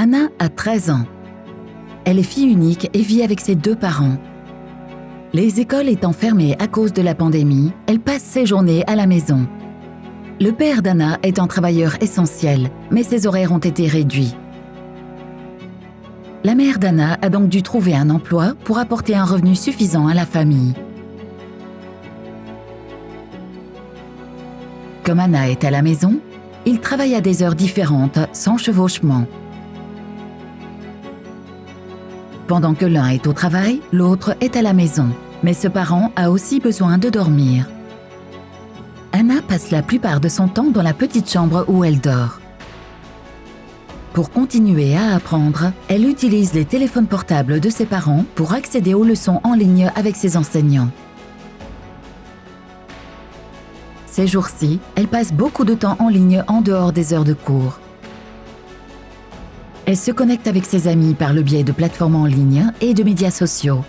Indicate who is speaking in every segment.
Speaker 1: Anna a 13 ans. Elle est fille unique et vit avec ses deux parents. Les écoles étant fermées à cause de la pandémie, elle passe ses journées à la maison. Le père d'Anna est un travailleur essentiel, mais ses horaires ont été réduits. La mère d'Anna a donc dû trouver un emploi pour apporter un revenu suffisant à la famille. Comme Anna est à la maison, il travaille à des heures différentes, sans chevauchement. Pendant que l'un est au travail, l'autre est à la maison. Mais ce parent a aussi besoin de dormir. Anna passe la plupart de son temps dans la petite chambre où elle dort. Pour continuer à apprendre, elle utilise les téléphones portables de ses parents pour accéder aux leçons en ligne avec ses enseignants. Ces jours-ci, elle passe beaucoup de temps en ligne en dehors des heures de cours. Elle se connecte avec ses amis par le biais de plateformes en ligne et de médias sociaux.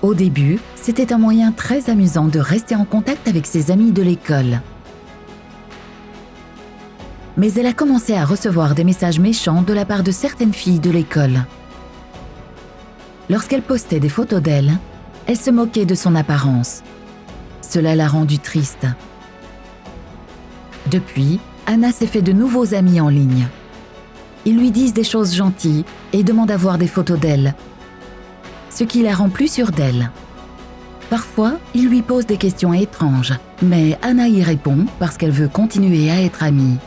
Speaker 1: Au début, c'était un moyen très amusant de rester en contact avec ses amis de l'école. Mais elle a commencé à recevoir des messages méchants de la part de certaines filles de l'école. Lorsqu'elle postait des photos d'elle, elle se moquait de son apparence. Cela l'a rendue triste. Depuis, Anna s'est fait de nouveaux amis en ligne. Ils lui disent des choses gentilles et demandent à voir des photos d'elle, ce qui la rend plus sûre d'elle. Parfois, ils lui posent des questions étranges, mais Anna y répond parce qu'elle veut continuer à être amie.